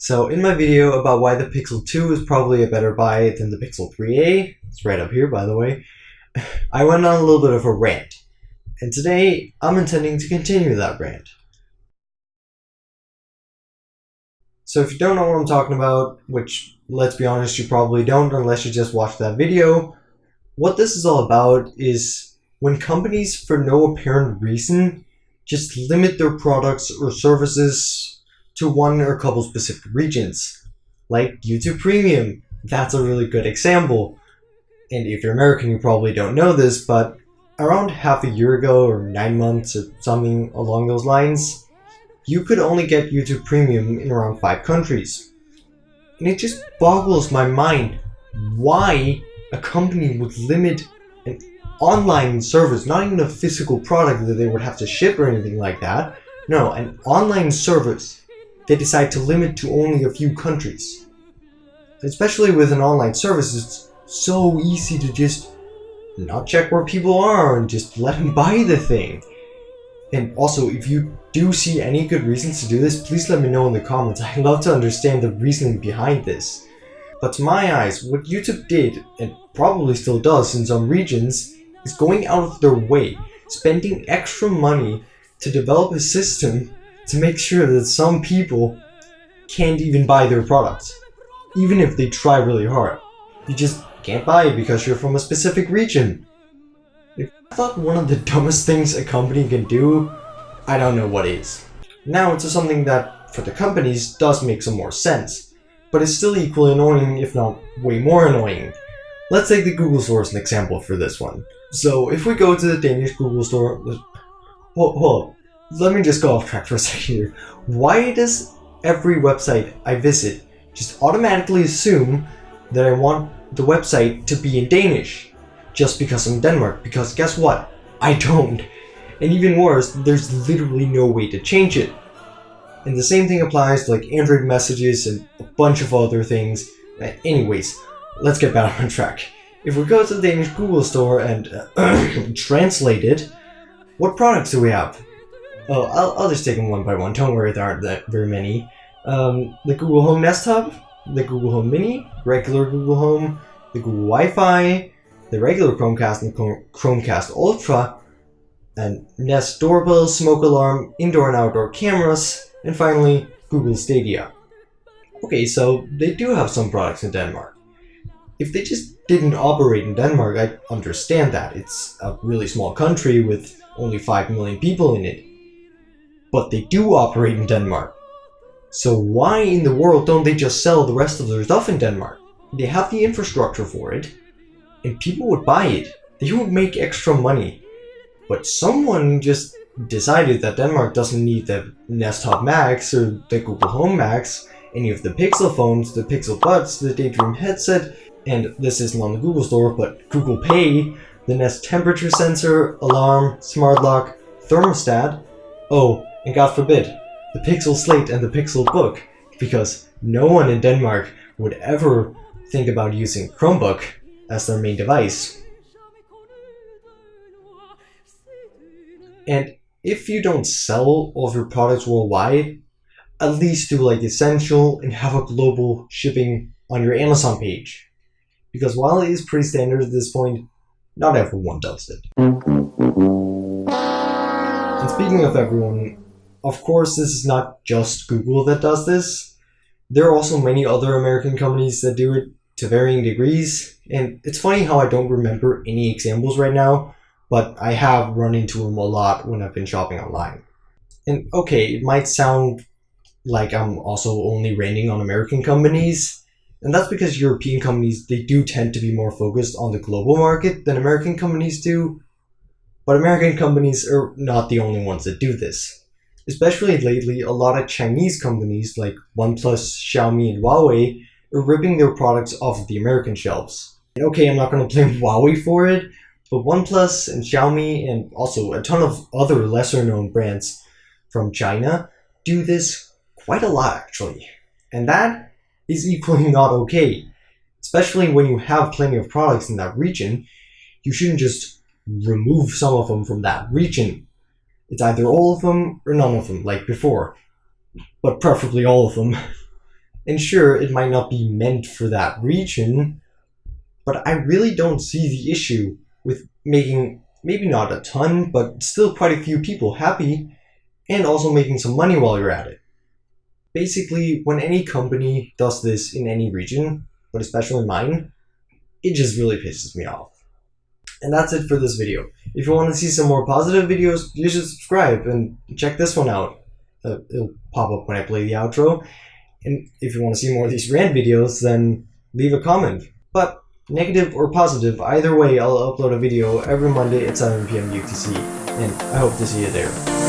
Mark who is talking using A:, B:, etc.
A: So in my video about why the Pixel 2 is probably a better buy than the Pixel 3a, it's right up here by the way, I went on a little bit of a rant. And today, I'm intending to continue that rant. So if you don't know what I'm talking about, which let's be honest, you probably don't unless you just watched that video, what this is all about is when companies, for no apparent reason, just limit their products or services to one or a couple specific regions. Like YouTube Premium, that's a really good example. And if you're American, you probably don't know this, but around half a year ago or nine months or something along those lines, you could only get YouTube Premium in around five countries. And it just boggles my mind why a company would limit an online service, not even a physical product that they would have to ship or anything like that. No, an online service they decide to limit to only a few countries. Especially with an online service, it's so easy to just not check where people are and just let them buy the thing. And also, if you do see any good reasons to do this, please let me know in the comments. I'd love to understand the reasoning behind this. But to my eyes, what YouTube did, and probably still does in some regions, is going out of their way, spending extra money to develop a system to make sure that some people can't even buy their products. Even if they try really hard. You just can't buy it because you're from a specific region. If I thought one of the dumbest things a company can do, I don't know what is. Now it's something that, for the companies, does make some more sense, but it's still equally annoying, if not way more annoying. Let's take the Google Store as an example for this one. So if we go to the Danish Google Store, hold, hold let me just go off track for a second here. Why does every website I visit just automatically assume that I want the website to be in Danish just because I'm in Denmark? Because guess what? I don't. And even worse, there's literally no way to change it. And the same thing applies to like Android messages and a bunch of other things. Anyways, let's get back on track. If we go to the Danish Google store and uh, translate it, what products do we have? Oh, I'll, I'll just take them one by one. Don't worry, there aren't that very many. Um, the Google Home Nest Hub, the Google Home Mini, regular Google Home, the Google Wi-Fi, the regular Chromecast and Chromecast Ultra, and Nest Doorbell, Smoke Alarm, Indoor and Outdoor Cameras, and finally, Google Stadia. Okay, so they do have some products in Denmark. If they just didn't operate in Denmark, I understand that. It's a really small country with only 5 million people in it. But they do operate in Denmark. So why in the world don't they just sell the rest of their stuff in Denmark? They have the infrastructure for it, and people would buy it. They would make extra money. But someone just decided that Denmark doesn't need the Nest Hub Max or the Google Home Max, any of the Pixel phones, the Pixel Buds, the Daydream headset, and this isn't on the Google Store, but Google Pay, the Nest temperature sensor, alarm, smart lock, thermostat, oh, and God forbid, the Pixel Slate and the Pixel Book, because no one in Denmark would ever think about using Chromebook as their main device. And if you don't sell all of your products worldwide, at least do like essential and have a global shipping on your Amazon page. Because while it is pretty standard at this point, not everyone does it. And speaking of everyone, of course this is not just Google that does this. There are also many other American companies that do it to varying degrees, and it's funny how I don't remember any examples right now, but I have run into them a lot when I've been shopping online. And okay, it might sound like I'm also only ranting on American companies, and that's because European companies, they do tend to be more focused on the global market than American companies do, but American companies are not the only ones that do this. Especially lately, a lot of Chinese companies like OnePlus, Xiaomi, and Huawei are ripping their products off of the American shelves. And okay, I'm not going to blame Huawei for it, but OnePlus and Xiaomi and also a ton of other lesser known brands from China do this quite a lot actually. And that is equally not okay. Especially when you have plenty of products in that region, you shouldn't just remove some of them from that region. It's either all of them or none of them, like before. But preferably all of them. And sure, it might not be meant for that region, but I really don't see the issue with making maybe not a ton, but still quite a few people happy, and also making some money while you're at it. Basically, when any company does this in any region, but especially mine, it just really pisses me off. And that's it for this video. If you want to see some more positive videos, you should subscribe and check this one out. Uh, it'll pop up when I play the outro. And if you want to see more of these rant videos, then leave a comment. But negative or positive, either way, I'll upload a video every Monday at 7 p.m. UTC. And I hope to see you there.